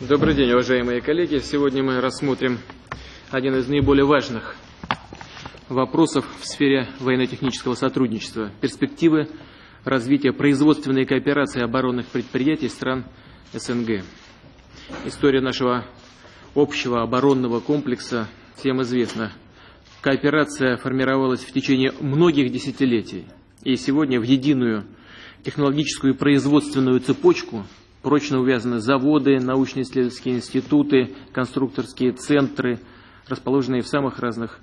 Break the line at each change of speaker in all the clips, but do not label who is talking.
Добрый день, уважаемые коллеги. Сегодня мы рассмотрим один из наиболее важных вопросов в сфере военно-технического сотрудничества. Перспективы развития производственной кооперации оборонных предприятий стран СНГ. История нашего общего оборонного комплекса всем известна. Кооперация формировалась в течение многих десятилетий. И сегодня в единую технологическую и производственную цепочку прочно увязаны заводы, научно-исследовательские институты, конструкторские центры, расположенные в самых разных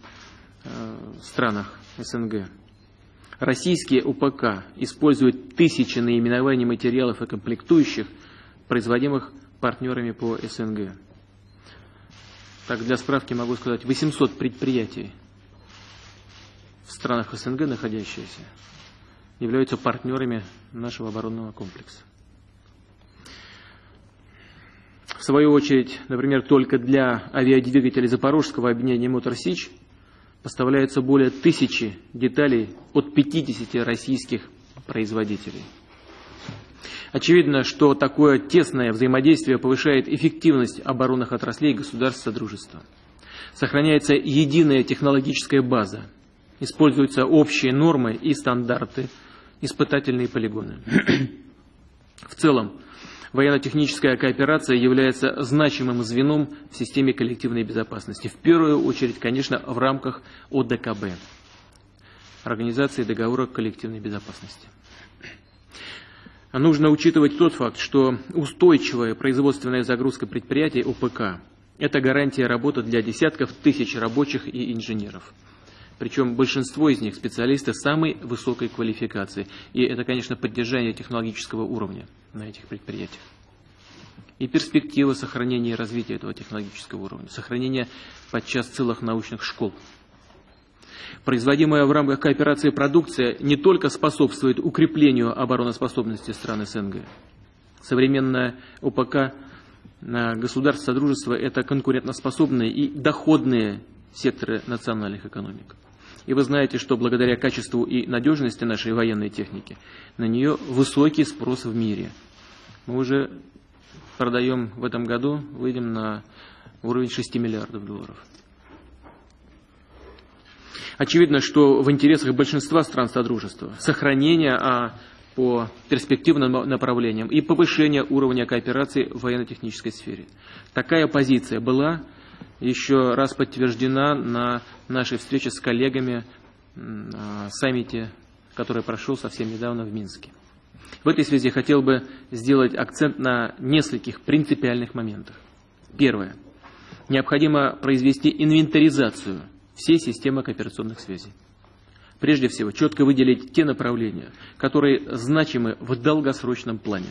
э, странах СНГ. Российские УПК используют тысячи наименований материалов и комплектующих, производимых партнерами по СНГ. Так, для справки могу сказать, 800 предприятий в странах СНГ находящиеся являются партнерами нашего оборонного комплекса. В свою очередь, например, только для авиадвигателей Запорожского объединения «Мотор Сич» поставляются более тысячи деталей от 50 российских производителей. Очевидно, что такое тесное взаимодействие повышает эффективность оборонных отраслей государств Содружества. Сохраняется единая технологическая база, используются общие нормы и стандарты, испытательные полигоны. В целом, военно-техническая кооперация является значимым звеном в системе коллективной безопасности. В первую очередь, конечно, в рамках ОДКБ, Организации договора коллективной безопасности. Нужно учитывать тот факт, что устойчивая производственная загрузка предприятий ОПК – это гарантия работы для десятков тысяч рабочих и инженеров. Причем большинство из них специалисты самой высокой квалификации. И это, конечно, поддержание технологического уровня на этих предприятиях. И перспектива сохранения и развития этого технологического уровня, сохранения подчас целых научных школ. Производимая в рамках кооперации продукция не только способствует укреплению обороноспособности стран СНГ. Современная ОПК государств Содружества – это конкурентоспособные и доходные секторы национальных экономик. И вы знаете, что благодаря качеству и надежности нашей военной техники на нее высокий спрос в мире. Мы уже продаем в этом году, выйдем на уровень 6 миллиардов долларов. Очевидно, что в интересах большинства стран Содружества сохранение а по перспективным направлениям и повышение уровня кооперации в военно-технической сфере. Такая позиция была еще раз подтверждена на нашей встрече с коллегами саммите, который прошел совсем недавно в Минске. В этой связи хотел бы сделать акцент на нескольких принципиальных моментах. Первое. Необходимо произвести инвентаризацию всей системы кооперационных связей. Прежде всего, четко выделить те направления, которые значимы в долгосрочном плане.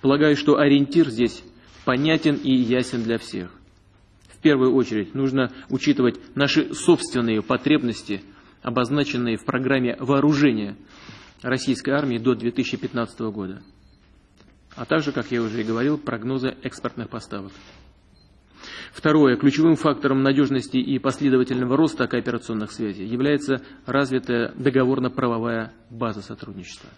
Полагаю, что ориентир здесь понятен и ясен для всех первую очередь нужно учитывать наши собственные потребности, обозначенные в программе вооружения российской армии до 2015 года, а также, как я уже и говорил, прогнозы экспортных поставок. Второе. Ключевым фактором надежности и последовательного роста кооперационных связей является развитая договорно-правовая база сотрудничества.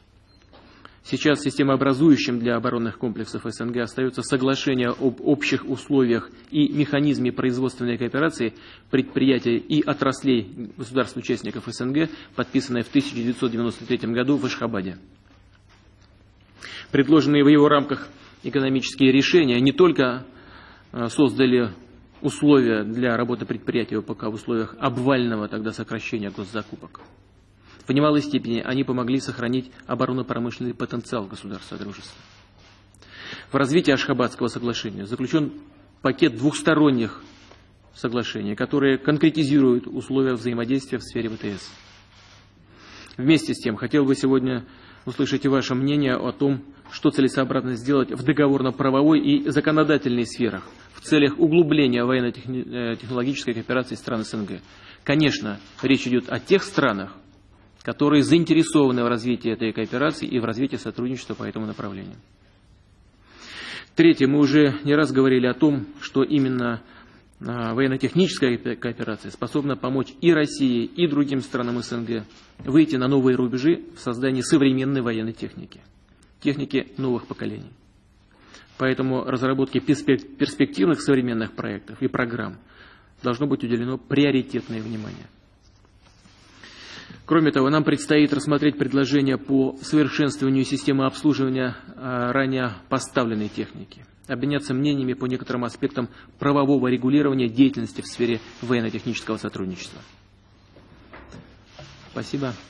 Сейчас системообразующим для оборонных комплексов СНГ остается соглашение об общих условиях и механизме производственной кооперации предприятий и отраслей государств-участников СНГ, подписанное в 1993 году в Ашхабаде. Предложенные в его рамках экономические решения не только э, создали условия для работы предприятия ОПК в условиях обвального тогда сокращения госзакупок, в немалой степени они помогли сохранить оборонно-промышленный потенциал государства дружества. В развитии Ашхабадского соглашения заключен пакет двухсторонних соглашений, которые конкретизируют условия взаимодействия в сфере ВТС. Вместе с тем, хотел бы сегодня услышать ваше мнение о том, что целесообразно сделать в договорно-правовой и законодательной сферах в целях углубления военно-технологической кооперации стран СНГ. Конечно, речь идет о тех странах, которые заинтересованы в развитии этой кооперации и в развитии сотрудничества по этому направлению. Третье. Мы уже не раз говорили о том, что именно а, военно-техническая кооперация способна помочь и России, и другим странам СНГ выйти на новые рубежи в создании современной военной техники, техники новых поколений. Поэтому разработке перспективных современных проектов и программ должно быть уделено приоритетное внимание. Кроме того, нам предстоит рассмотреть предложения по совершенствованию системы обслуживания а, ранее поставленной техники, обменяться мнениями по некоторым аспектам правового регулирования деятельности в сфере военно-технического сотрудничества. Спасибо.